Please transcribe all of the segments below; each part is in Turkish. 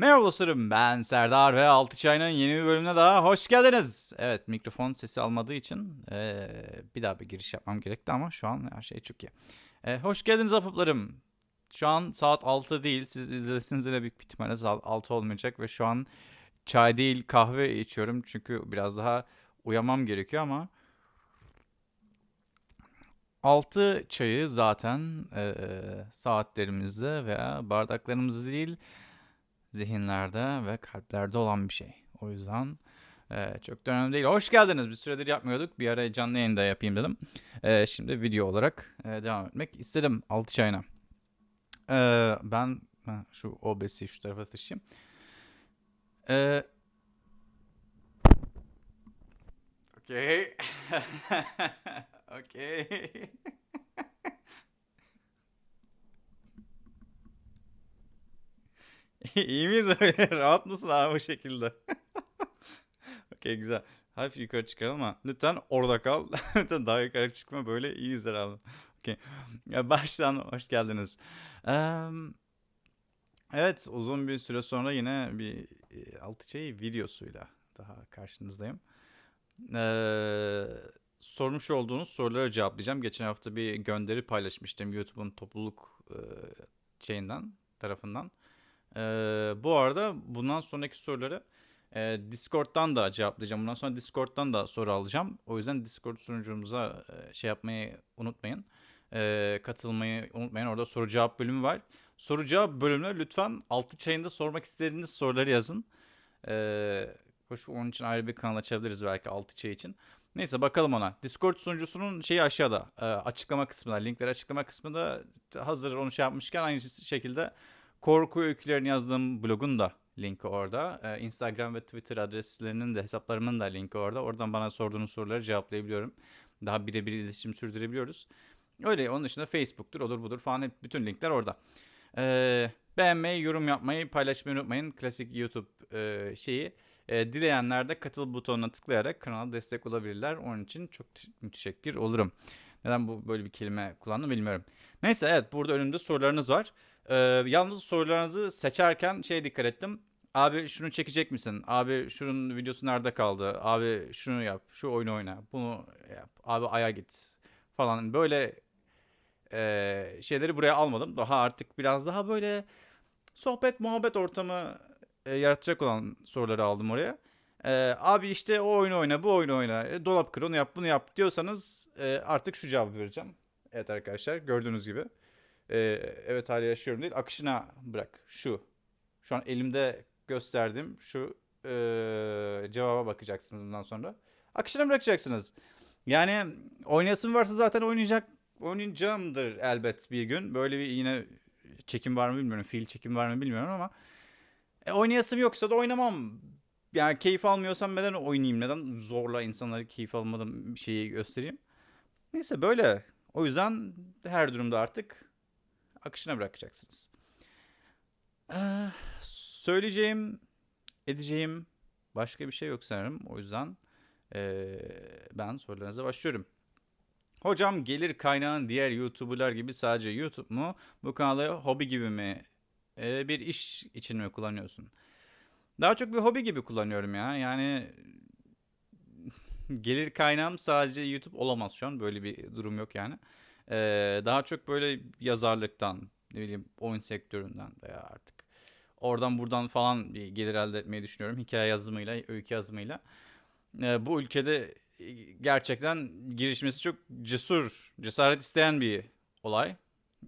Merhaba dostlarım ben Serdar ve Altı Çay'ın yeni bir bölümüne daha hoş geldiniz. Evet mikrofon sesi almadığı için eee, bir daha bir giriş yapmam gerekti ama şu an her şey çok iyi. Eee, hoş geldiniz apıplarım. Şu an saat 6 değil siz izlediğinizde de büyük ihtimalle saat 6 olmayacak ve şu an çay değil kahve içiyorum çünkü biraz daha uyamam gerekiyor ama 6 çayı zaten eee, saatlerimizde veya bardaklarımızda değil zihinlerde ve kalplerde olan bir şey. O yüzden e, çok da önemli değil. Hoş geldiniz. Bir süredir yapmıyorduk. Bir ara canlı yayında yapayım dedim. E, şimdi video olarak e, devam etmek istedim. Altı çayına. E, ben ha, şu OBS'i şu tarafa taşıyayım. E, Okey. Okey. İyi miyiz? Rahat mısın abi bu şekilde? Okey güzel. Hafif yukarı çıkaralım ama lütfen orada kal. lütfen daha yukarı çıkma böyle iyiyiz herhalde. Okey. Baştan hoş geldiniz. Eee, evet uzun bir süre sonra yine bir e, altı şey videosuyla daha karşınızdayım. Eee, sormuş olduğunuz soruları cevaplayacağım. Geçen hafta bir gönderi paylaşmıştım YouTube'un topluluk e, şeyinden tarafından. Ee, bu arada bundan sonraki soruları e, Discord'dan da cevaplayacağım. Bundan sonra Discord'dan da soru alacağım. O yüzden Discord sunucumuza e, şey yapmayı unutmayın. Ee, katılmayı unutmayın. Orada soru cevap bölümü var. Soru cevap bölümüne lütfen altı çayında sormak istediğiniz soruları yazın. Ee, hoş onun için ayrı bir kanal açabiliriz belki altı çay için. Neyse bakalım ona. Discord sunucusunun şeyi aşağıda. e, açıklama kısmında. Linkleri açıklama kısmında hazır onu şey yapmışken aynı şekilde Korku öykülerini yazdığım blogun da linki orada. Ee, Instagram ve Twitter adreslerinin de hesaplarımın da linki orada. Oradan bana sorduğunuz soruları cevaplayabiliyorum. Daha birebir iletişim sürdürebiliyoruz. Öyle onun dışında Facebook'tur, odur budur falan hep bütün linkler orada. Ee, beğenmeyi, yorum yapmayı, paylaşmayı unutmayın. Klasik YouTube e, şeyi. E, dileyenler de katıl butonuna tıklayarak kanala destek olabilirler. Onun için çok müteşekkir olurum. Neden bu böyle bir kelime kullandım bilmiyorum. Neyse evet burada önümde sorularınız var. Ee, yalnız sorularınızı seçerken şey dikkat ettim. Abi şunu çekecek misin? Abi şunun videosu nerede kaldı? Abi şunu yap, şu oyunu oyna, bunu yap. Abi aya git falan. Böyle e, şeyleri buraya almadım. Daha artık biraz daha böyle sohbet muhabbet ortamı e, yaratacak olan soruları aldım oraya. E, abi işte o oyunu oyna, bu oyunu oyna, e, dolap kır, onu yap, bunu yap diyorsanız e, artık şu cevabı vereceğim. Evet arkadaşlar gördüğünüz gibi. Ee, evet hala yaşıyorum değil. Akışına bırak. Şu. Şu an elimde gösterdiğim şu ee, cevaba bakacaksınız bundan sonra. Akışına bırakacaksınız. Yani oynayasın varsa zaten oynayacak oynayacağımdır elbet bir gün. Böyle bir yine çekim var mı bilmiyorum. Fiil çekim var mı bilmiyorum ama e, oynayasım yoksa da oynamam. Yani keyif almıyorsam neden oynayayım? Neden zorla insanları keyif almadan şeyi göstereyim? Neyse böyle. O yüzden her durumda artık akışına bırakacaksınız. Ee, söyleyeceğim, edeceğim başka bir şey yok sanırım. O yüzden ee, ben sorularınıza başlıyorum. Hocam gelir kaynağın diğer YouTuber'lar gibi sadece YouTube mu? Bu kanalı hobi gibi mi? Ee, bir iş için mi kullanıyorsun? Daha çok bir hobi gibi kullanıyorum ya. Yani gelir kaynağım sadece YouTube olamaz şu an. Böyle bir durum yok yani. Ee, daha çok böyle yazarlıktan, ne bileyim oyun sektöründen veya artık oradan buradan falan bir gelir elde etmeyi düşünüyorum. Hikaye yazımıyla, öykü yazımıyla. Ee, bu ülkede e, gerçekten girişmesi çok cesur, cesaret isteyen bir olay.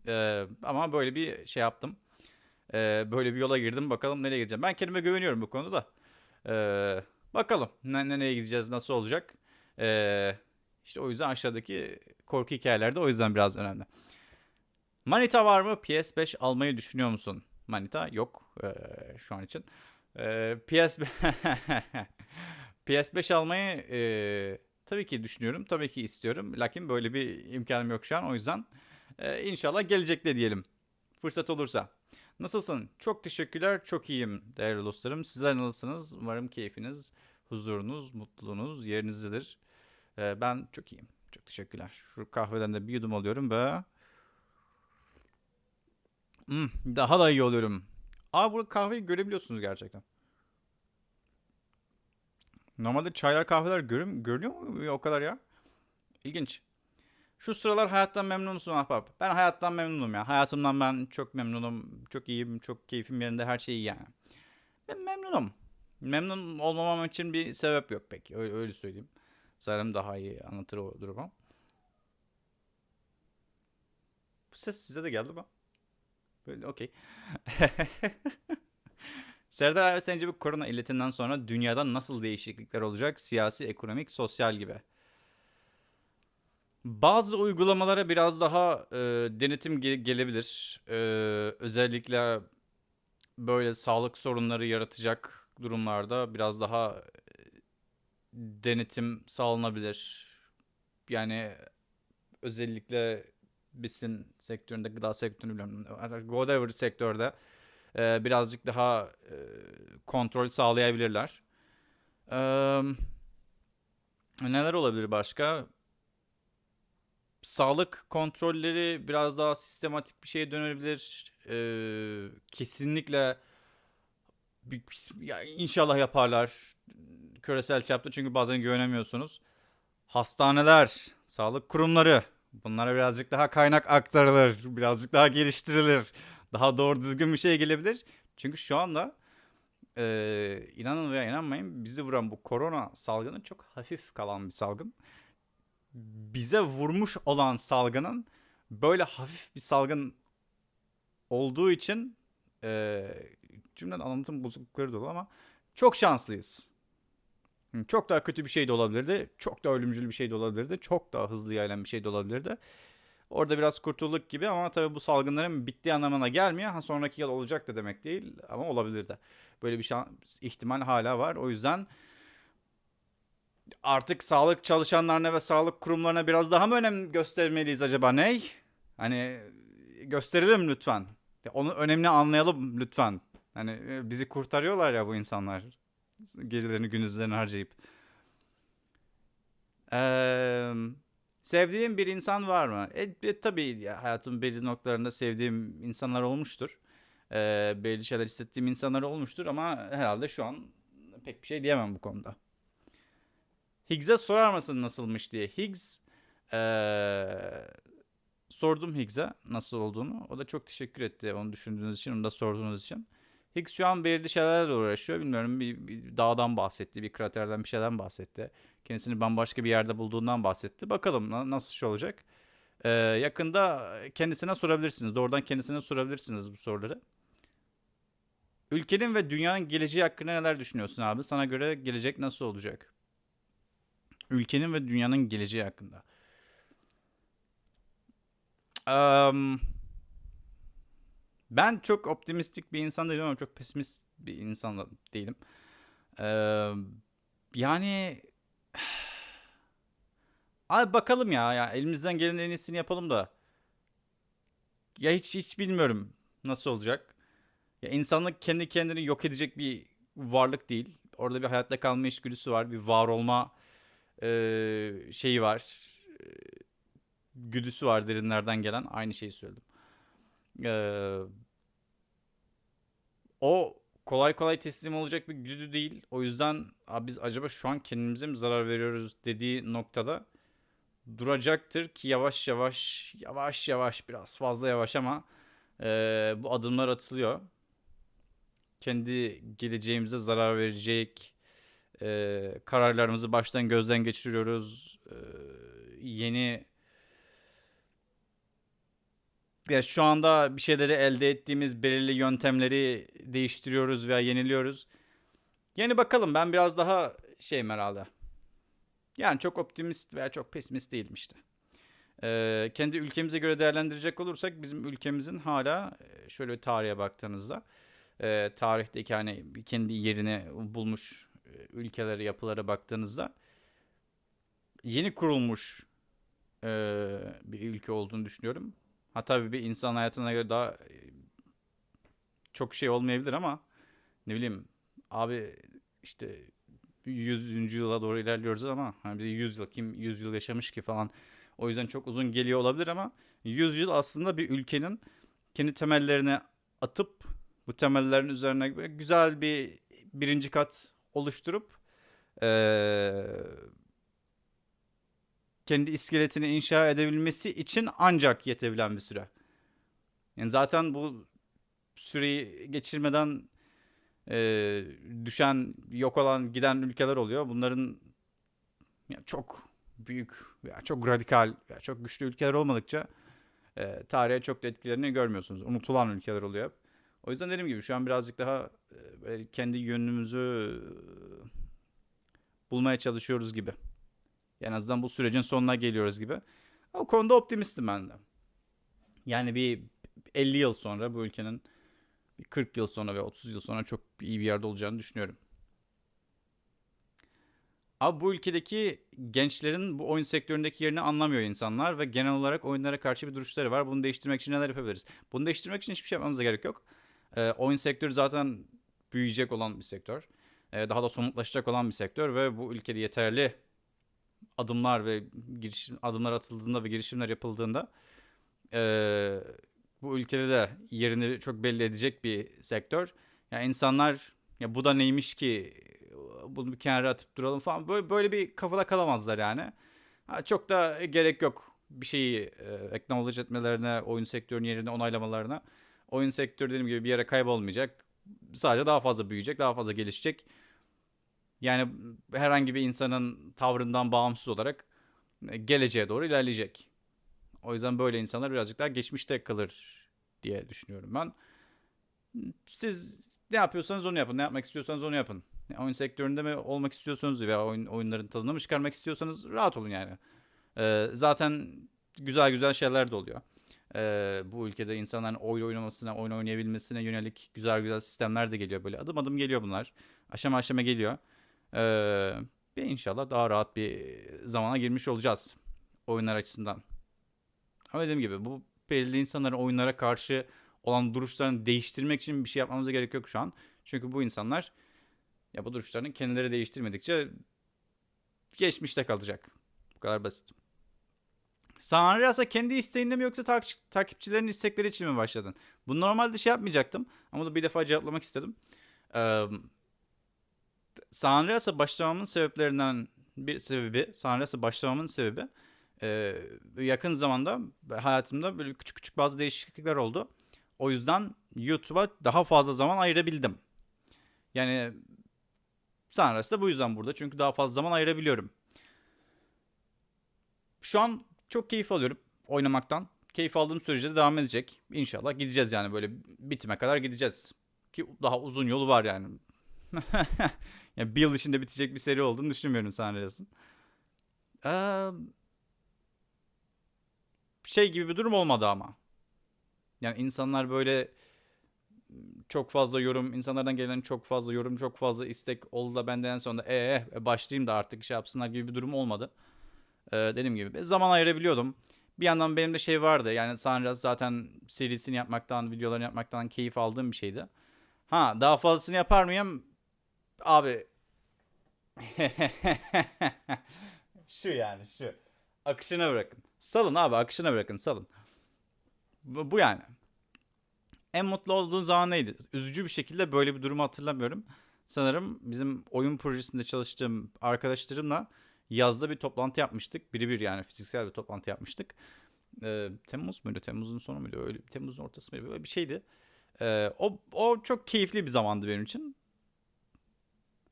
Ee, ama böyle bir şey yaptım. Ee, böyle bir yola girdim. Bakalım nereye gideceğim. Ben kendime güveniyorum bu konuda da. Ee, bakalım ne, nereye gideceğiz, nasıl olacak. Ee, işte o yüzden aşağıdaki korku hikayelerde o yüzden biraz önemli. Manita var mı? PS5 almayı düşünüyor musun? Manita yok ee, şu an için. Ee, PS PS5 almayı e, tabii ki düşünüyorum. Tabii ki istiyorum. Lakin böyle bir imkanım yok şu an. O yüzden e, inşallah gelecekte diyelim. Fırsat olursa. Nasılsın? Çok teşekkürler. Çok iyiyim değerli dostlarım. Sizler nasılsınız? Umarım keyfiniz, huzurunuz, mutluluğunuz yerinizdedir. Ee, ben çok iyiyim. Çok teşekkürler. Şu kahveden de bir yudum alıyorum ve Hmm, daha da iyi oluyorum. Aa burada kahveyi görebiliyorsunuz gerçekten. Normalde çaylar kahveler görüm görünüyor mu o kadar ya? İlginç. Şu sıralar hayattan memnun musun ahbap? Ben hayattan memnunum ya. Hayatımdan ben çok memnunum. Çok iyiyim. Çok keyfim yerinde. Her şey iyi yani. Ben memnunum. Memnun olmamam için bir sebep yok pek. Öyle, öyle söyleyeyim. Sanırım daha iyi anlatır o durumu. Bu ses size de geldi mi? Böyle okey. Serdar abi sence bu korona illetinden sonra dünyada nasıl değişiklikler olacak? Siyasi, ekonomik, sosyal gibi. Bazı uygulamalara biraz daha e, denetim ge- gelebilir. E, özellikle böyle sağlık sorunları yaratacak durumlarda biraz daha denetim sağlanabilir. Yani özellikle besin sektöründe, gıda sektöründe, bilmiyorum, whatever sektörde e, birazcık daha e, kontrol sağlayabilirler. E, neler olabilir başka? Sağlık kontrolleri biraz daha sistematik bir şeye dönebilir. E, kesinlikle ya inşallah yaparlar küresel çapta çünkü bazen güvenemiyorsunuz. Hastaneler, sağlık kurumları bunlara birazcık daha kaynak aktarılır, birazcık daha geliştirilir. Daha doğru düzgün bir şey gelebilir. Çünkü şu anda e, inanın veya inanmayın bizi vuran bu korona salgını çok hafif kalan bir salgın. Bize vurmuş olan salgının böyle hafif bir salgın olduğu için e, cümlenin anlatım bozuklukları dolu ama çok şanslıyız. Çok daha kötü bir şey de olabilirdi. Çok daha ölümcül bir şey de olabilirdi. Çok daha hızlı yayılan bir şey de olabilirdi. Orada biraz kurtulduk gibi ama tabii bu salgınların bittiği anlamına gelmiyor. Ha sonraki yıl olacak da demek değil ama olabilir de. Böyle bir şans, ihtimal hala var. O yüzden artık sağlık çalışanlarına ve sağlık kurumlarına biraz daha mı önem göstermeliyiz acaba ney? Hani gösterelim lütfen. Ya Onun önemini anlayalım lütfen. Hani e, bizi kurtarıyorlar ya bu insanlar. Gecelerini gündüzlerini harcayıp. Eee sevdiğim bir insan var mı? E, e, tabii ya, hayatımın belli noktalarında sevdiğim insanlar olmuştur. Eee belli şeyler hissettiğim insanlar olmuştur ama herhalde şu an pek bir şey diyemem bu konuda. Higgs'e sorar mısın nasılmış diye. Higgs eee, sordum Higgs'e nasıl olduğunu. O da çok teşekkür etti onu düşündüğünüz için, onu da sorduğunuz için. Higgs şu an belirli şeylerle uğraşıyor. Bilmiyorum bir, bir dağdan bahsetti, bir kraterden bir şeyden bahsetti. Kendisini bambaşka bir yerde bulduğundan bahsetti. Bakalım na- nasıl şey olacak. Ee, yakında kendisine sorabilirsiniz. Doğrudan kendisine sorabilirsiniz bu soruları. Ülkenin ve dünyanın geleceği hakkında neler düşünüyorsun abi? Sana göre gelecek nasıl olacak? Ülkenin ve dünyanın geleceği hakkında. Am, ben çok optimistik bir insan değilim ama çok pesimist bir insan da değilim. Eee, yani abi bakalım ya, ya elimizden gelen en iyisini yapalım da. Ya hiç hiç bilmiyorum nasıl olacak. Ya insanlık kendi kendini yok edecek bir varlık değil. Orada bir hayatta kalma içgüdüsü var, bir var olma eee, şeyi var, güdüsü var derinlerden gelen. Aynı şeyi söyledim. Eee, o kolay kolay teslim olacak bir güdü değil. O yüzden "Abi biz acaba şu an kendimize mi zarar veriyoruz dediği noktada duracaktır ki yavaş yavaş yavaş yavaş biraz fazla yavaş ama eee, bu adımlar atılıyor. Kendi geleceğimize zarar verecek eee, kararlarımızı baştan gözden geçiriyoruz. Eee, yeni ya şu anda bir şeyleri elde ettiğimiz belirli yöntemleri değiştiriyoruz veya yeniliyoruz. Yani bakalım ben biraz daha şeyim herhalde. Yani çok optimist veya çok pesimist değilim işte. Ee, kendi ülkemize göre değerlendirecek olursak bizim ülkemizin hala e, şöyle tarihe baktığınızda e, tarihteki hani kendi yerini bulmuş e, ülkelere yapılara baktığınızda yeni kurulmuş e, bir ülke olduğunu düşünüyorum. Ha tabii bir insan hayatına göre daha e, çok şey olmayabilir ama ne bileyim abi işte 100. yıla doğru ilerliyoruz ama hani bir de 100 yıl kim 100 yıl yaşamış ki falan. O yüzden çok uzun geliyor olabilir ama 100 yıl aslında bir ülkenin kendi temellerine atıp bu temellerin üzerine güzel bir birinci kat oluşturup ee, kendi iskeletini inşa edebilmesi için ancak yetebilen bir süre. Yani zaten bu süreyi geçirmeden e, düşen, yok olan, giden ülkeler oluyor. Bunların ya çok büyük veya çok radikal veya çok güçlü ülkeler olmadıkça e, tarihe çok da etkilerini görmüyorsunuz. Unutulan ülkeler oluyor. O yüzden dediğim gibi şu an birazcık daha e, kendi yönümüzü bulmaya çalışıyoruz gibi. En azından bu sürecin sonuna geliyoruz gibi. O konuda optimistim ben de. Yani bir 50 yıl sonra bu ülkenin 40 yıl sonra ve 30 yıl sonra çok iyi bir yerde olacağını düşünüyorum. Abi bu ülkedeki gençlerin bu oyun sektöründeki yerini anlamıyor insanlar ve genel olarak oyunlara karşı bir duruşları var. Bunu değiştirmek için neler yapabiliriz? Bunu değiştirmek için hiçbir şey yapmamıza gerek yok. Ee, oyun sektörü zaten büyüyecek olan bir sektör. Ee, daha da somutlaşacak olan bir sektör ve bu ülkede yeterli adımlar ve girişim adımlar atıldığında ve girişimler yapıldığında e, bu ülkede de yerini çok belli edecek bir sektör. Yani insanlar ya bu da neymiş ki bunu bir kenara atıp duralım falan böyle böyle bir kafada kalamazlar yani. Ha, çok da gerek yok bir şeyi e, acknowledge etmelerine, oyun sektörünün yerini onaylamalarına. Oyun sektörü dediğim gibi bir yere kaybolmayacak. Sadece daha fazla büyüyecek, daha fazla gelişecek. Yani herhangi bir insanın tavrından bağımsız olarak e, geleceğe doğru ilerleyecek. O yüzden böyle insanlar birazcık daha geçmişte kalır diye düşünüyorum ben. Siz ne yapıyorsanız onu yapın. Ne yapmak istiyorsanız onu yapın. Oyun sektöründe mi olmak istiyorsanız veya oyun, oyunların tadını mı çıkarmak istiyorsanız rahat olun yani. Ee, zaten güzel güzel şeyler de oluyor. Ee, bu ülkede insanların oyun oynamasına, oyun oynayabilmesine yönelik güzel güzel sistemler de geliyor. Böyle adım adım geliyor bunlar. Aşama aşama geliyor. Ee, inşallah daha rahat bir zamana girmiş olacağız oyunlar açısından. Ama dediğim gibi bu belirli insanların oyunlara karşı olan duruşlarını değiştirmek için bir şey yapmamıza gerek yok şu an. Çünkü bu insanlar ya bu duruşlarını kendileri değiştirmedikçe geçmişte kalacak. Bu kadar basit. Sanrias'a kendi isteğinde mi yoksa takip, takipçilerin istekleri için mi başladın? Bunu normalde şey yapmayacaktım ama da bir defa cevaplamak istedim. Ee, Sanrias'a başlamamın sebeplerinden bir sebebi, Sanrias'a başlamamın sebebi e, yakın zamanda hayatımda böyle küçük küçük bazı değişiklikler oldu. O yüzden YouTube'a daha fazla zaman ayırabildim. Yani Sanrası da bu yüzden burada. Çünkü daha fazla zaman ayırabiliyorum. Şu an çok keyif alıyorum oynamaktan. Keyif aldığım sürece de devam edecek. İnşallah gideceğiz yani böyle bitime kadar gideceğiz. Ki daha uzun yolu var yani. yani bir yıl içinde bitecek bir seri olduğunu düşünmüyorum Sanras'ın. Ee, şey gibi bir durum olmadı ama. Yani insanlar böyle çok fazla yorum, insanlardan gelen çok fazla yorum, çok fazla istek oldu da benden sonra ee başlayayım da artık şey yapsınlar gibi bir durum olmadı. Ee, dediğim gibi zaman ayırabiliyordum. Bir yandan benim de şey vardı yani Sanraz zaten serisini yapmaktan, videolarını yapmaktan keyif aldığım bir şeydi. Ha daha fazlasını yapar mıyım? Abi şu yani şu. Akışına bırakın. Salın abi akışına bırakın salın. Bu, bu yani. En mutlu olduğun zaman neydi? Üzücü bir şekilde böyle bir durumu hatırlamıyorum. Sanırım bizim oyun projesinde çalıştığım arkadaşlarımla yazda bir toplantı yapmıştık. Biri bir yani fiziksel bir toplantı yapmıştık. Ee, Temmuz muydu? Temmuz'un sonu muydu? Öyle Temmuz'un ortası mıydı? Böyle bir şeydi. Ee, o, o çok keyifli bir zamandı benim için.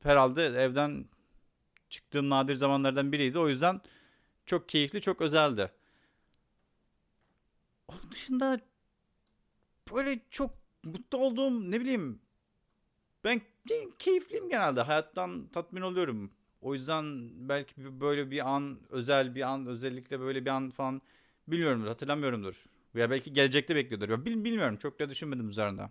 Herhalde evden çıktığım nadir zamanlardan biriydi. O yüzden çok keyifli, çok özeldi. Onun dışında böyle çok mutlu olduğum ne bileyim ben keyifliyim genelde. Hayattan tatmin oluyorum. O yüzden belki böyle bir an, özel bir an, özellikle böyle bir an falan bilmiyorumdur, hatırlamıyorumdur. Veya belki gelecekte bekliyordur. Bilmiyorum, çok da düşünmedim üzerinde.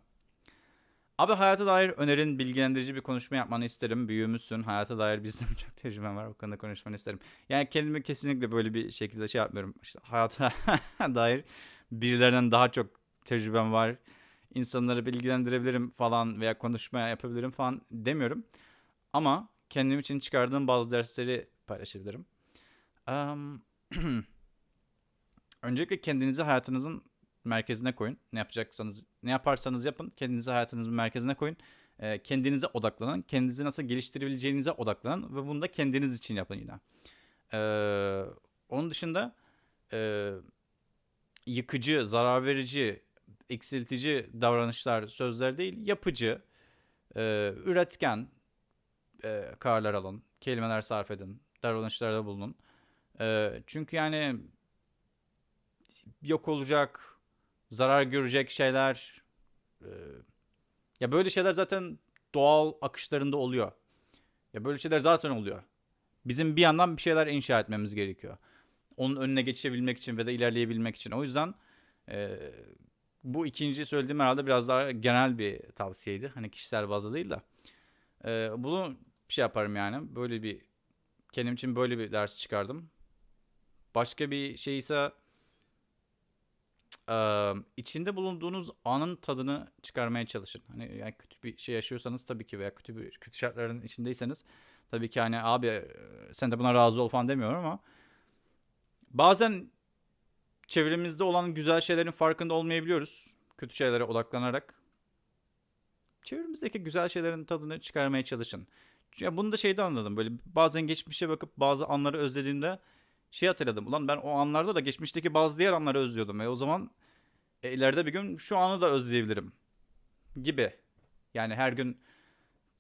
Abi hayata dair önerin bilgilendirici bir konuşma yapmanı isterim. Büyüğümüzsün. Hayata dair bizim çok tecrübem var. O konuda konuşmanı isterim. Yani kendimi kesinlikle böyle bir şekilde şey yapmıyorum. İşte hayata dair birilerinden daha çok tecrübem var. İnsanları bilgilendirebilirim falan veya konuşma yapabilirim falan demiyorum. Ama kendim için çıkardığım bazı dersleri paylaşabilirim. Um, öncelikle kendinizi hayatınızın merkezine koyun. Ne yapacaksanız, ne yaparsanız yapın. Kendinizi hayatınızın merkezine koyun. Ee, kendinize odaklanın. Kendinizi nasıl geliştirebileceğinize odaklanın. Ve bunu da kendiniz için yapın yine. Ee, onun dışında e, yıkıcı, zarar verici, eksiltici davranışlar, sözler değil, yapıcı, e, üretken e, kararlar alın, kelimeler sarf edin, davranışlarda bulunun. E, çünkü yani yok olacak, zarar görecek şeyler, e, ya böyle şeyler zaten doğal akışlarında oluyor. Ya böyle şeyler zaten oluyor. Bizim bir yandan bir şeyler inşa etmemiz gerekiyor. Onun önüne geçebilmek için ve de ilerleyebilmek için. O yüzden e, bu ikinci söylediğim herhalde biraz daha genel bir tavsiyeydi. Hani kişisel bazda değil de. E, bunu şey yaparım yani. Böyle bir kendim için böyle bir ders çıkardım. Başka bir şey ise e, içinde bulunduğunuz anın tadını çıkarmaya çalışın. Hani yani kötü bir şey yaşıyorsanız tabii ki veya kötü bir kötü şartların içindeyseniz tabii ki hani abi sen de buna razı ol falan demiyorum ama bazen çevremizde olan güzel şeylerin farkında olmayabiliyoruz. Kötü şeylere odaklanarak. Çevremizdeki güzel şeylerin tadını çıkarmaya çalışın. Ya bunu da şeyde anladım. Böyle bazen geçmişe bakıp bazı anları özlediğimde şey hatırladım. Ulan ben o anlarda da geçmişteki bazı diğer anları özlüyordum. E o zaman e, ileride bir gün şu anı da özleyebilirim. Gibi. Yani her gün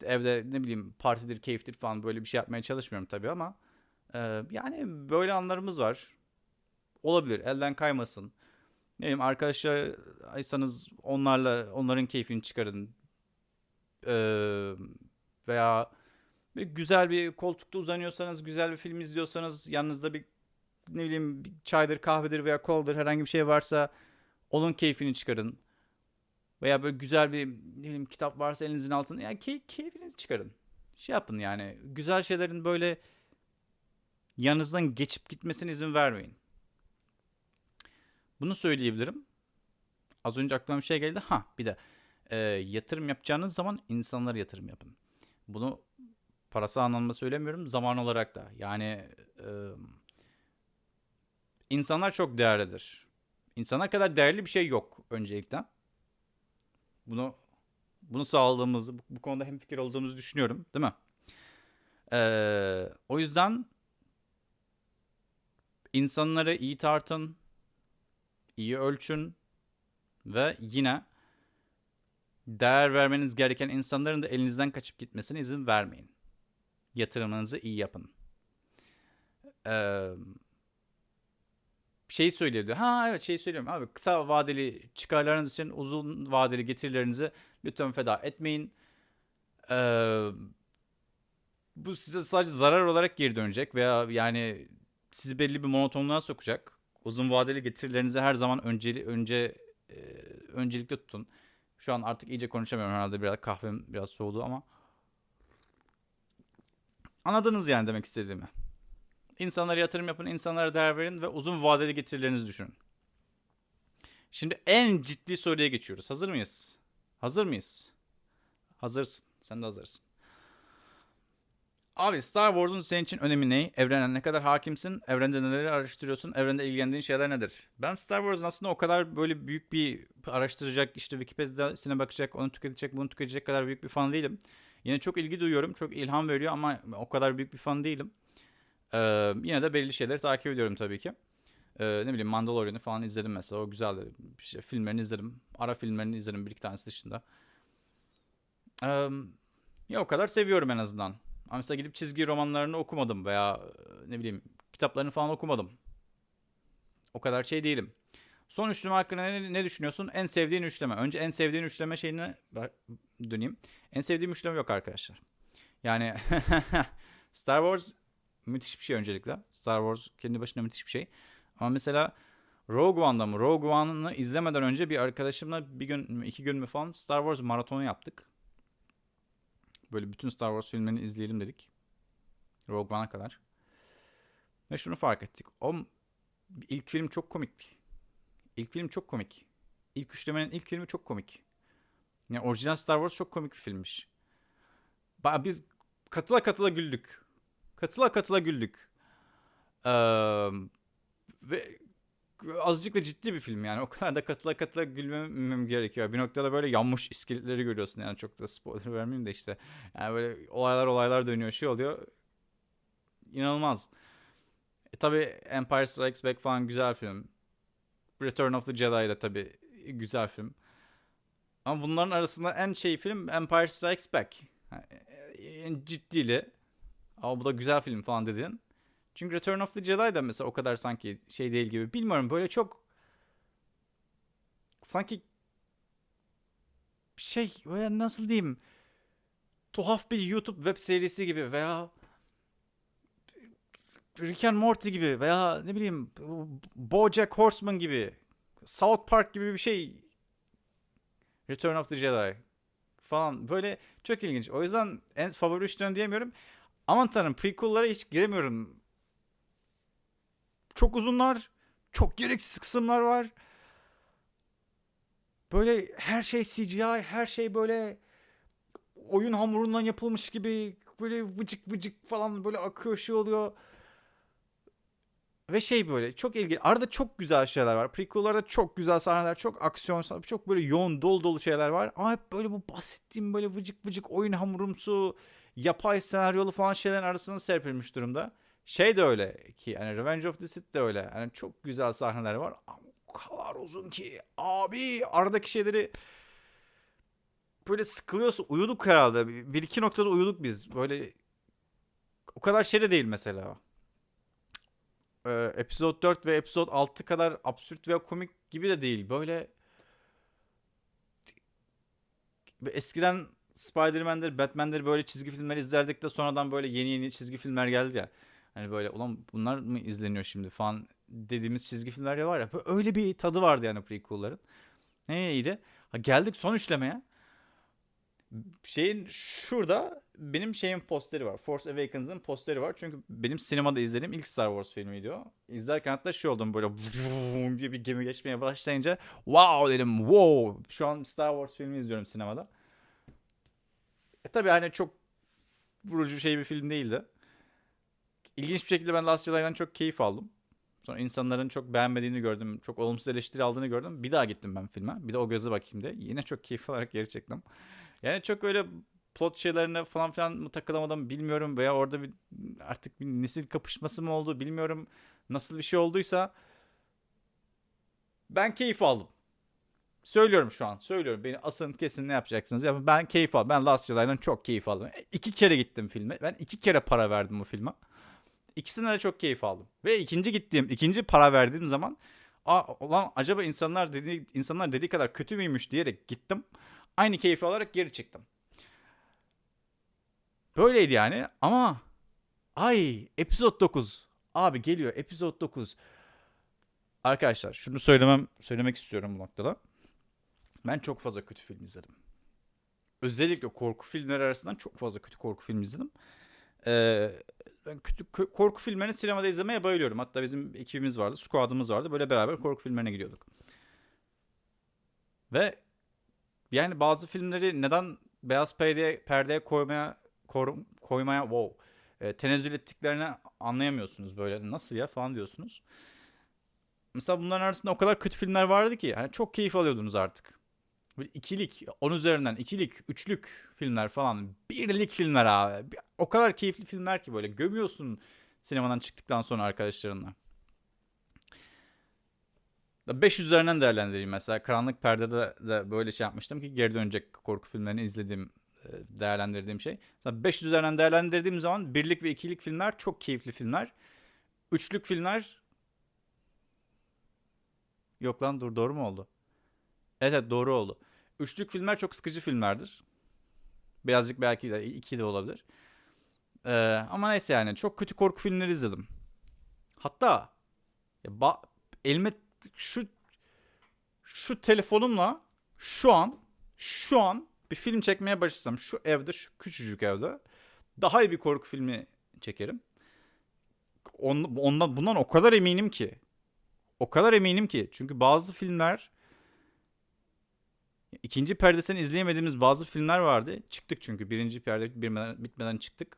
evde ne bileyim partidir, keyiftir falan böyle bir şey yapmaya çalışmıyorum tabii ama e, yani böyle anlarımız var. Olabilir. Elden kaymasın. Ne bileyim arkadaşlarsanız onlarla onların keyfini çıkarın. Ee, veya bir güzel bir koltukta uzanıyorsanız, güzel bir film izliyorsanız, yanınızda bir ne bileyim bir çaydır, kahvedir veya koladır herhangi bir şey varsa onun keyfini çıkarın. Veya böyle güzel bir ne bileyim kitap varsa elinizin altında yani key keyfinizi çıkarın. Şey yapın yani güzel şeylerin böyle yanınızdan geçip gitmesine izin vermeyin. Bunu söyleyebilirim. Az önce aklıma bir şey geldi. Ha bir de e, yatırım yapacağınız zaman insanlara yatırım yapın. Bunu parasal anlamda söylemiyorum. Zaman olarak da. Yani e, insanlar çok değerlidir. İnsanlar kadar değerli bir şey yok öncelikle. Bunu bunu sağladığımızı, bu, bu konuda hemfikir olduğumuzu düşünüyorum. Değil mi? Ee, o yüzden insanları iyi tartın, iyi ölçün ve yine değer vermeniz gereken insanların da elinizden kaçıp gitmesine izin vermeyin. Yatırımınızı iyi yapın. Ee, şey söyleyebilir. Ha evet şey söylüyorum abi kısa vadeli çıkarlarınız için uzun vadeli getirilerinizi lütfen feda etmeyin. Ee, bu size sadece zarar olarak geri dönecek veya yani sizi belli bir monotonluğa sokacak. Uzun vadeli getirilerinizi her zaman önceli, önce e, öncelikle tutun. Şu an artık iyice konuşamıyorum herhalde biraz kahvem biraz soğudu ama anladınız yani demek istediğimi. İnsanlara yatırım yapın, insanlara değer verin ve uzun vadeli getirilerinizi düşünün. Şimdi en ciddi soruya geçiyoruz. Hazır mıyız? Hazır mıyız? Hazırsın. Sen de hazırsın. Abi Star Wars'un senin için önemi ne? Evrene ne kadar hakimsin? Evrende neleri araştırıyorsun? Evrende ilgilendiğin şeyler nedir? Ben Star Wars'un aslında o kadar böyle büyük bir araştıracak, işte Wikipedia'sine bakacak, onu tüketecek, bunu tüketecek kadar büyük bir fan değilim. Yine çok ilgi duyuyorum, çok ilham veriyor ama o kadar büyük bir fan değilim. Ee, yine de belli şeyleri takip ediyorum tabii ki. Ee, ne bileyim Mandalorian'ı falan izledim mesela. O güzeldi. İşte filmlerini izledim. Ara filmlerini izledim bir iki tanesi dışında. Ee, ya o kadar seviyorum en azından. Ama mesela gidip çizgi romanlarını okumadım veya ne bileyim kitaplarını falan okumadım. O kadar şey değilim. Son üçleme hakkında ne, ne düşünüyorsun? En sevdiğin üçleme. Önce en sevdiğin üçleme şeyine döneyim. En sevdiğim üçleme yok arkadaşlar. Yani Star Wars müthiş bir şey öncelikle. Star Wars kendi başına müthiş bir şey. Ama mesela Rogue One'da mı? Rogue One'ı izlemeden önce bir arkadaşımla bir gün iki gün mü falan Star Wars maratonu yaptık. Böyle bütün Star Wars filmlerini izleyelim dedik. Rogue One'a kadar. Ve şunu fark ettik. O ilk film çok komik. İlk film çok komik. İlk üçlemenin ilk filmi çok komik. Yani orijinal Star Wars çok komik bir filmmiş. Biz katıla katıla güldük. Katıla katıla güldük. Ee, ve azıcık da ciddi bir film yani. O kadar da katıla katıla gülmemem gerekiyor. Bir noktada böyle yanmış iskeletleri görüyorsun yani çok da spoiler vermeyeyim de işte. Yani böyle olaylar olaylar dönüyor şey oluyor. İnanılmaz. E tabi Empire Strikes Back falan güzel film. Return of the Jedi de tabi güzel film. Ama bunların arasında en şey film Empire Strikes Back. Yani, en Ama bu da güzel film falan dedin. Çünkü Return of the Jedi de mesela o kadar sanki şey değil gibi. Bilmiyorum böyle çok sanki şey veya nasıl diyeyim tuhaf bir YouTube web serisi gibi veya Rick and Morty gibi veya ne bileyim BoJack Horseman gibi South Park gibi bir şey Return of the Jedi falan böyle çok ilginç. O yüzden en favori üçlüyorum diyemiyorum. Aman tanrım prequel'lara hiç giremiyorum. Çok uzunlar. Çok gereksiz kısımlar var. Böyle her şey CGI, her şey böyle oyun hamurundan yapılmış gibi böyle vıcık vıcık falan böyle akıyor şey oluyor. Ve şey böyle çok ilginç. Arada çok güzel şeyler var. Prequel'larda çok güzel sahneler, çok aksiyon, çok böyle yoğun, dolu dolu şeyler var. Ama hep böyle bu bahsettiğim böyle vıcık vıcık oyun hamurumsu, yapay senaryolu falan şeylerin arasında serpilmiş durumda. Şey de öyle ki yani Revenge of the Sith de öyle. Yani çok güzel sahneler var ama o kadar uzun ki abi aradaki şeyleri böyle sıkılıyorsun. Uyuduk herhalde. Bir iki noktada uyuduk biz. Böyle o kadar şey de değil mesela. Ee, episode 4 ve episode 6 kadar absürt veya komik gibi de değil. Böyle eskiden Spider-Man'dir, Batman'dir böyle çizgi filmler izlerdik de sonradan böyle yeni yeni çizgi filmler geldi ya. Hani böyle ulan bunlar mı izleniyor şimdi falan dediğimiz çizgi filmler ya var ya. Öyle bir tadı vardı yani prequel'ların. Neydi? Ha, geldik son üçlemeye. Şeyin şurada benim şeyin posteri var. Force Awakens'ın posteri var. Çünkü benim sinemada izlediğim ilk Star Wars filmiydi o. İzlerken hatta şey oldum böyle diye bir gemi geçmeye başlayınca wow dedim wow. Şu an Star Wars filmi izliyorum sinemada. E tabi hani çok vurucu şey bir film değildi. İlginç bir şekilde ben Last Jedi'dan çok keyif aldım. Sonra insanların çok beğenmediğini gördüm. Çok olumsuz eleştiri aldığını gördüm. Bir daha gittim ben filme. Bir de o göze bakayım diye. Yine çok keyif alarak geri çektim. Yani çok öyle plot şeylerine falan filan mı takılamadım bilmiyorum. Veya orada bir artık bir nesil kapışması mı oldu bilmiyorum. Nasıl bir şey olduysa ben keyif aldım. Söylüyorum şu an. Söylüyorum. Beni asın kesin ne yapacaksınız. Ya ben keyif aldım. Ben Last Jedi'den çok keyif aldım. E, iki kere gittim filme. Ben iki kere para verdim bu filme. İkisine de çok keyif aldım. Ve ikinci gittiğim, ikinci para verdiğim zaman Aa, ulan acaba insanlar dedi, insanlar dediği kadar kötü müymüş diyerek gittim. Aynı keyfi alarak geri çıktım. Böyleydi yani ama ay episod 9 abi geliyor episod 9. Arkadaşlar şunu söylemem söylemek istiyorum bu noktada. Ben çok fazla kötü film izledim. Özellikle korku filmleri arasından çok fazla kötü korku film izledim. Ee, ben kötü korku filmlerini sinemada izlemeye bayılıyorum. Hatta bizim ekibimiz vardı, squad'ımız vardı. Böyle beraber korku filmlerine gidiyorduk. Ve yani bazı filmleri neden beyaz perdeye, perdeye koymaya kor, koymaya wow e, tenezzül ettiklerini anlayamıyorsunuz böyle. Nasıl ya falan diyorsunuz. Mesela bunların arasında o kadar kötü filmler vardı ki hani çok keyif alıyordunuz artık. İkilik, on üzerinden ikilik, üçlük filmler falan. Birlik filmler abi. O kadar keyifli filmler ki böyle gömüyorsun sinemadan çıktıktan sonra arkadaşlarınla. 5 üzerinden değerlendireyim mesela. Karanlık Perde'de de böyle şey yapmıştım ki geri dönecek korku filmlerini izlediğim, e, değerlendirdiğim şey. Mesela 5 üzerinden değerlendirdiğim zaman birlik ve ikilik filmler çok keyifli filmler. Üçlük filmler Yok lan dur doğru mu oldu? Evet, evet doğru oldu. Üçlük filmler çok sıkıcı filmlerdir. Birazcık belki de iki de olabilir. Ee, ama neyse yani çok kötü korku filmleri izledim. Hatta ya ba- elime şu şu telefonumla şu an şu an bir film çekmeye başlasam şu evde şu küçücük evde daha iyi bir korku filmi çekerim. Ondan, bundan o kadar eminim ki. O kadar eminim ki. Çünkü bazı filmler İkinci perdesini izleyemediğimiz bazı filmler vardı. Çıktık çünkü. Birinci perde bitmeden, bitmeden çıktık.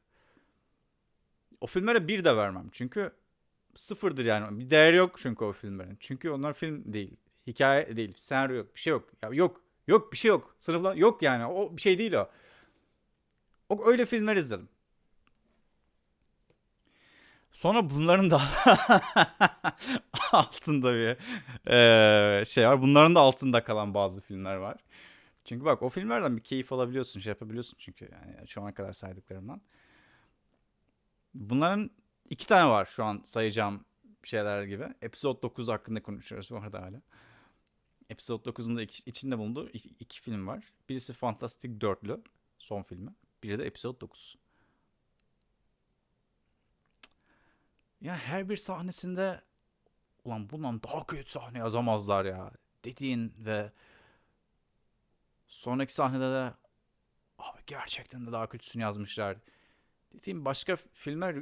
O filmlere bir de vermem. Çünkü sıfırdır yani. Bir değeri yok çünkü o filmlerin. Çünkü onlar film değil. Hikaye değil. Senaryo yok. Bir şey yok. Ya yok. Yok bir şey yok. Sınıflar yok yani. O bir şey değil o. O öyle filmler izledim. Sonra bunların da altında bir eee, şey var. Bunların da altında kalan bazı filmler var. Çünkü bak o filmlerden bir keyif alabiliyorsun, şey yapabiliyorsun çünkü yani şu ana kadar saydıklarımdan. Bunların iki tane var şu an sayacağım şeyler gibi. Episode 9 hakkında konuşuyoruz bu arada hala. Episode 9'un da iç- içinde bulunduğu iki, iki film var. Birisi Fantastic Dörtlü, son filmi. Biri de Episode 9. Ya her bir sahnesinde ulan bundan daha kötü sahne yazamazlar ya dediğin ve sonraki sahnede de abi gerçekten de daha kötüsünü yazmışlar. Dediğim başka filmler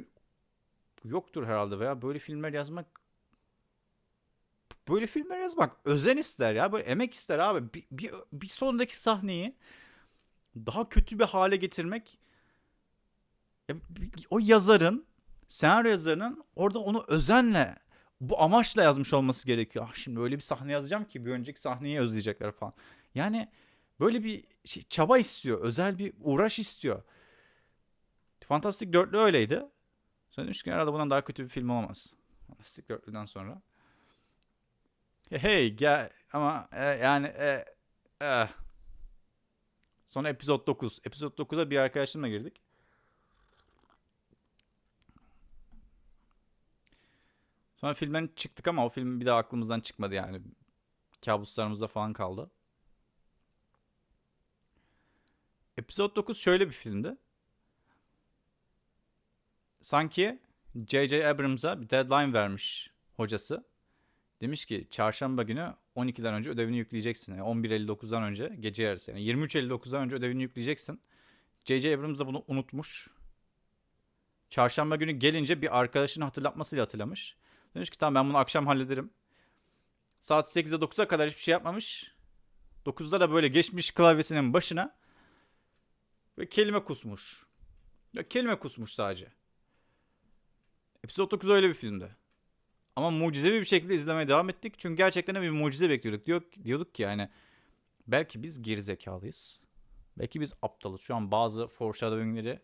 yoktur herhalde veya böyle filmler yazmak böyle filmler yazmak özen ister ya böyle emek ister abi bir, bir, bir sonraki sahneyi daha kötü bir hale getirmek o yazarın senaryo yazarının orada onu özenle bu amaçla yazmış olması gerekiyor. Ah şimdi öyle bir sahne yazacağım ki bir önceki sahneyi özleyecekler falan. Yani böyle bir şey, çaba istiyor. Özel bir uğraş istiyor. Fantastic Dörtlü öyleydi. Sonra demiş ki herhalde bundan daha kötü bir film olamaz. Fantastic Dörtlü'den sonra. Hey, gel ama e, yani e, e. Sonra Episode 9. Episode 9'a bir arkadaşımla girdik. Sonra filmden çıktık ama o film bir daha aklımızdan çıkmadı yani. Kabuslarımızda falan kaldı. Episode 9 şöyle bir filmdi. Sanki J.J. Abrams'a bir deadline vermiş hocası. Demiş ki çarşamba günü 12'den önce ödevini yükleyeceksin. Yani 11.59'dan önce gece yarısı yani 23.59'dan önce ödevini yükleyeceksin. J.J. Abrams da bunu unutmuş. Çarşamba günü gelince bir arkadaşının hatırlatmasıyla hatırlamış. Demiş ki tamam ben bunu akşam hallederim. Saat 8'de 9'a kadar hiçbir şey yapmamış. 9'da da böyle geçmiş klavyesinin başına ve kelime kusmuş. Ya kelime kusmuş sadece. Episode 9 öyle bir filmdi. Ama mucizevi bir şekilde izlemeye devam ettik. Çünkü gerçekten bir mucize bekliyorduk. Diyor, diyorduk ki yani belki biz gerizekalıyız. Belki biz aptalız. Şu an bazı foreshadowing'leri,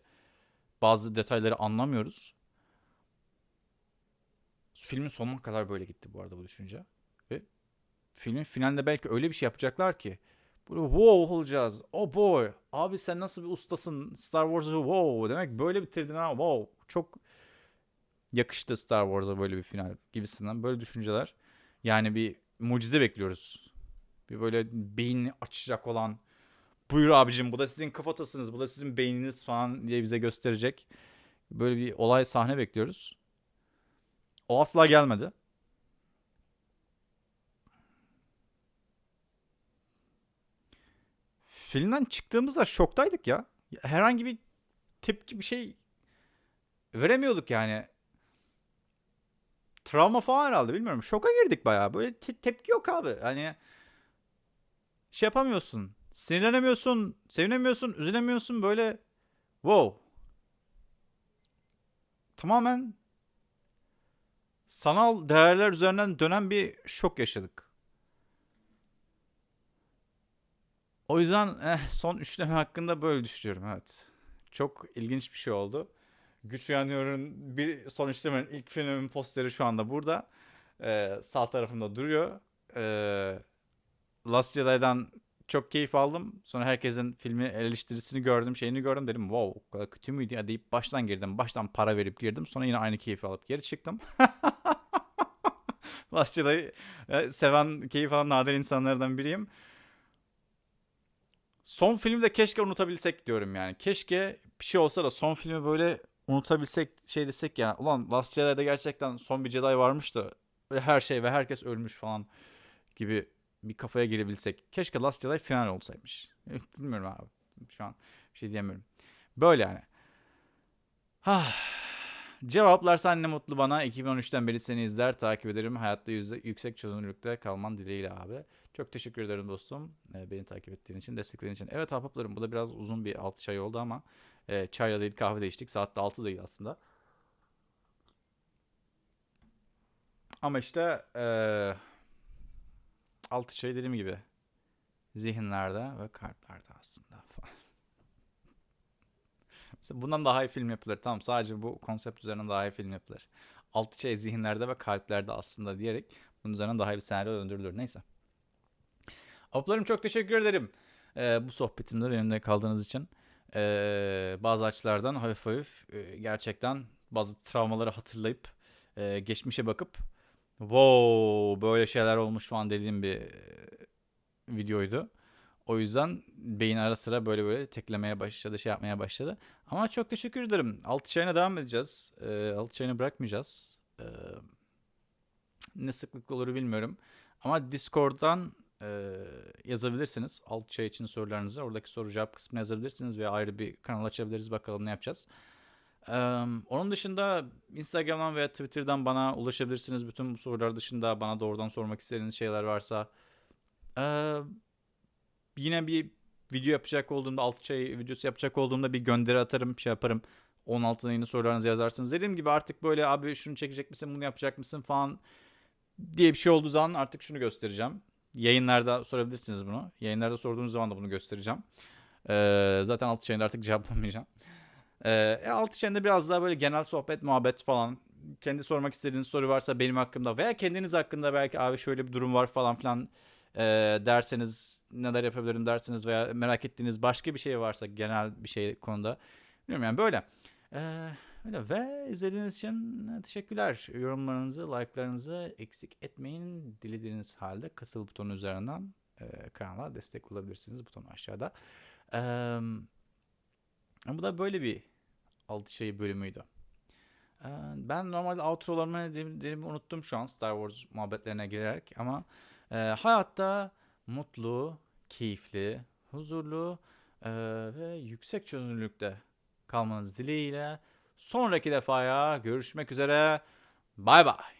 bazı detayları anlamıyoruz. Filmin sonuna kadar böyle gitti bu arada bu düşünce. Ve filmin finalinde belki öyle bir şey yapacaklar ki böyle wow olacağız. Oh boy. Abi sen nasıl bir ustasın? Star Wars'ı wow demek böyle bitirdin ha. Wow. Çok yakıştı Star Wars'a böyle bir final gibisinden böyle düşünceler. Yani bir mucize bekliyoruz. Bir böyle beynini açacak olan buyur abicim bu da sizin kafatasınız bu da sizin beyniniz falan diye bize gösterecek. Böyle bir olay sahne bekliyoruz. O asla gelmedi. Filmden çıktığımızda şoktaydık ya. Herhangi bir tepki bir şey veremiyorduk yani. Travma falan herhalde bilmiyorum. Şoka girdik bayağı. Böyle te- tepki yok abi. Hani şey yapamıyorsun. Sinirlenemiyorsun, sevinemiyorsun, üzülemiyorsun böyle wow. Tamamen sanal değerler üzerinden dönen bir şok yaşadık. O yüzden eh, son üçleme hakkında böyle düşünüyorum evet. Çok ilginç bir şey oldu. Güç Uyanıyor'un bir son üçlemenin ilk filmin posteri şu anda burada. Ee, sağ tarafımda duruyor. Ee, Last Jedi'dan çok keyif aldım. Sonra herkesin filmi eleştirisini gördüm, şeyini gördüm. Dedim wow o kadar kötü müydü ya deyip baştan girdim. Baştan para verip girdim. Sonra yine aynı keyfi alıp geri çıktım. Jedi'yi e, seven, keyif alan nadir insanlardan biriyim. Son filmi de keşke unutabilsek diyorum yani. Keşke bir şey olsa da son filmi böyle unutabilsek şey desek ya. Ulan Last Jedi'de gerçekten son bir Jedi varmış da her şey ve herkes ölmüş falan gibi bir kafaya girebilsek. Keşke Last Jedi final olsaymış. Bilmiyorum abi. Şu an şey diyemiyorum. Böyle yani. Ha. Cevaplarsan ne mutlu bana. 2013'ten beri seni izler, takip ederim. Hayatta yüzde, yüksek çözünürlükte kalman dileğiyle abi. Çok teşekkür ederim dostum. Ee, beni takip ettiğin için, desteklerin için. Evet ahbaplarım bu da biraz uzun bir 6 çay oldu ama e, çayla değil kahve de içtik. Saat de 6 değil aslında. Ama işte eee altı şey dediğim gibi zihinlerde ve kalplerde aslında falan. Mesela bundan daha iyi film yapılır. Tamam sadece bu konsept üzerinden daha iyi film yapılır. Altı şey zihinlerde ve kalplerde aslında diyerek bunun üzerinden daha iyi bir senaryo döndürülür. Neyse. Ablalarım çok teşekkür ederim. Ee, bu sohbetimde benimle kaldığınız için. Ee, bazı açılardan hafif hafif gerçekten bazı travmaları hatırlayıp geçmişe bakıp wow böyle şeyler olmuş falan dediğim bir e, videoydu. O yüzden beyin ara sıra böyle böyle teklemeye başladı, şey yapmaya başladı. Ama çok teşekkür ederim. Altı çayına devam edeceğiz. Ee, altı çayını bırakmayacağız. Ee, ne sıklıkla olur bilmiyorum. Ama Discord'dan e, yazabilirsiniz. Alt çay için sorularınızı. Oradaki soru cevap kısmına yazabilirsiniz veya ayrı bir kanal açabiliriz. Bakalım ne yapacağız. Ee, onun dışında Instagram'dan veya Twitter'dan bana ulaşabilirsiniz. Bütün bu sorular dışında bana doğrudan sormak istediğiniz şeyler varsa. Ee, yine bir video yapacak olduğumda, alt çay videosu yapacak olduğumda bir gönderi atarım, şey yaparım. 16'da yine sorularınızı yazarsınız. Dediğim gibi artık böyle abi şunu çekecek misin, bunu yapacak mısın falan diye bir şey olduğu zaman artık şunu göstereceğim. Yayınlarda sorabilirsiniz bunu. Yayınlarda sorduğunuz zaman da bunu göstereceğim. Ee, zaten altı çayında artık cevaplamayacağım. Ee, e, altı çayında biraz daha böyle genel sohbet, muhabbet falan. Kendi sormak istediğiniz soru varsa benim hakkımda veya kendiniz hakkında belki abi şöyle bir durum var falan filan e, derseniz neler yapabilirim derseniz veya merak ettiğiniz başka bir şey varsa genel bir şey konuda. Bilmiyorum yani böyle. Ee, öyle ve izlediğiniz için teşekkürler. Yorumlarınızı, like'larınızı eksik etmeyin. Dilediğiniz halde katıl butonu üzerinden e, kanala destek olabilirsiniz. Butonu aşağıda. Ee, bu da böyle bir altı şey bölümüydü. Ee, ben normalde outrolarımı ne dediğimi unuttum şu an Star Wars muhabbetlerine girerek ama e, hayatta mutlu, keyifli, huzurlu e, ve yüksek çözünürlükte kalmanız dileğiyle sonraki defaya görüşmek üzere. Bay bay.